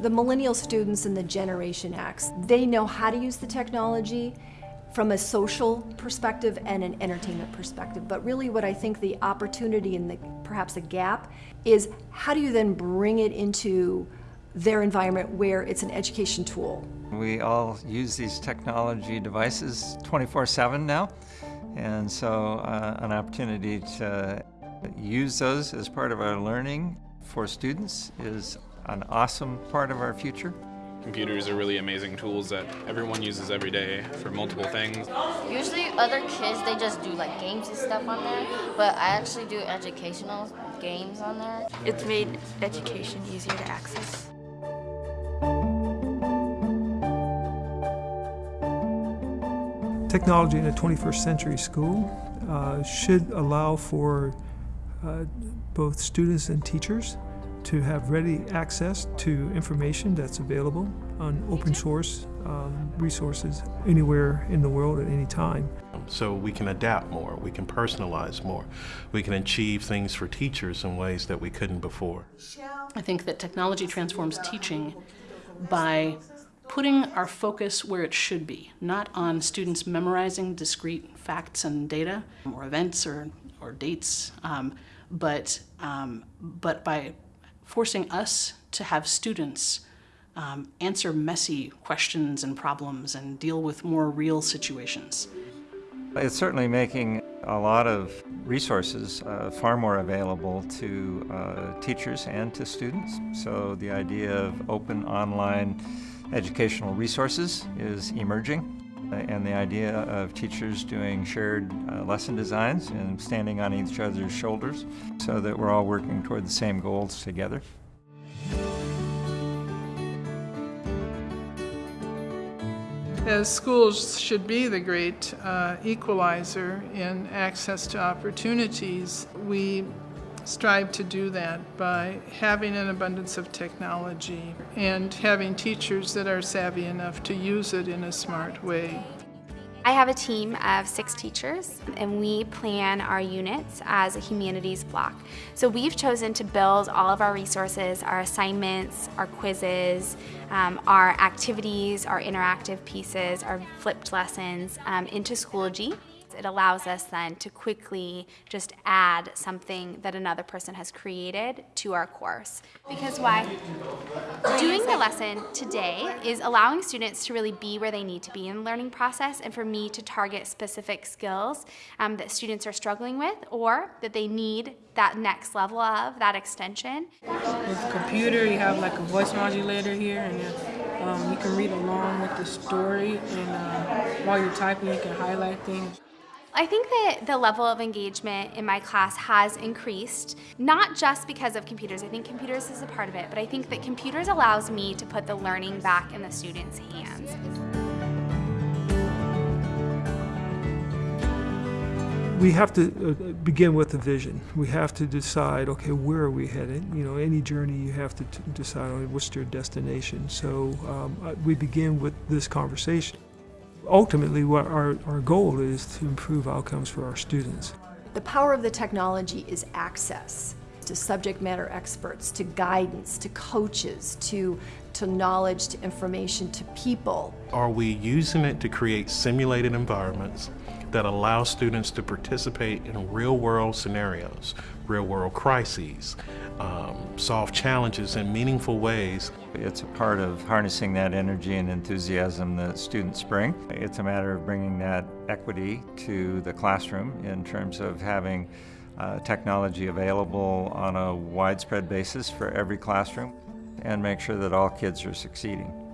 The millennial students and the Generation X, they know how to use the technology from a social perspective and an entertainment perspective. But really what I think the opportunity and the, perhaps a gap is how do you then bring it into their environment where it's an education tool? We all use these technology devices 24-7 now, and so uh, an opportunity to use those as part of our learning for students is an awesome part of our future. Computers are really amazing tools that everyone uses every day for multiple things. Usually other kids, they just do like games and stuff on there, but I actually do educational games on there. It's made education easier to access. Technology in a 21st century school uh, should allow for uh, both students and teachers to have ready access to information that's available on open source um, resources anywhere in the world at any time. So we can adapt more, we can personalize more, we can achieve things for teachers in ways that we couldn't before. I think that technology transforms teaching by putting our focus where it should be, not on students memorizing discrete facts and data or events or, or dates, um, but, um, but by forcing us to have students um, answer messy questions and problems and deal with more real situations. It's certainly making a lot of resources uh, far more available to uh, teachers and to students. So the idea of open online educational resources is emerging and the idea of teachers doing shared uh, lesson designs and standing on each other's shoulders so that we're all working toward the same goals together. As schools should be the great uh, equalizer in access to opportunities, we strive to do that by having an abundance of technology and having teachers that are savvy enough to use it in a smart way. I have a team of six teachers and we plan our units as a humanities block. So we've chosen to build all of our resources, our assignments, our quizzes, um, our activities, our interactive pieces, our flipped lessons um, into Schoology. It allows us then to quickly just add something that another person has created to our course. Because why? Doing the lesson today is allowing students to really be where they need to be in the learning process and for me to target specific skills um, that students are struggling with or that they need that next level of, that extension. With the computer, you have like a voice modulator here and um, you can read along with the story and uh, while you're typing you can highlight things. I think that the level of engagement in my class has increased, not just because of computers. I think computers is a part of it, but I think that computers allows me to put the learning back in the students' hands. We have to uh, begin with a vision. We have to decide, okay, where are we headed? You know, any journey you have to decide what's your destination. So um, uh, we begin with this conversation ultimately what our, our goal is to improve outcomes for our students. The power of the technology is access to subject matter experts, to guidance, to coaches, to, to knowledge, to information, to people. Are we using it to create simulated environments that allow students to participate in real world scenarios, real world crises, um, solve challenges in meaningful ways. It's a part of harnessing that energy and enthusiasm that students bring. It's a matter of bringing that equity to the classroom in terms of having uh, technology available on a widespread basis for every classroom and make sure that all kids are succeeding.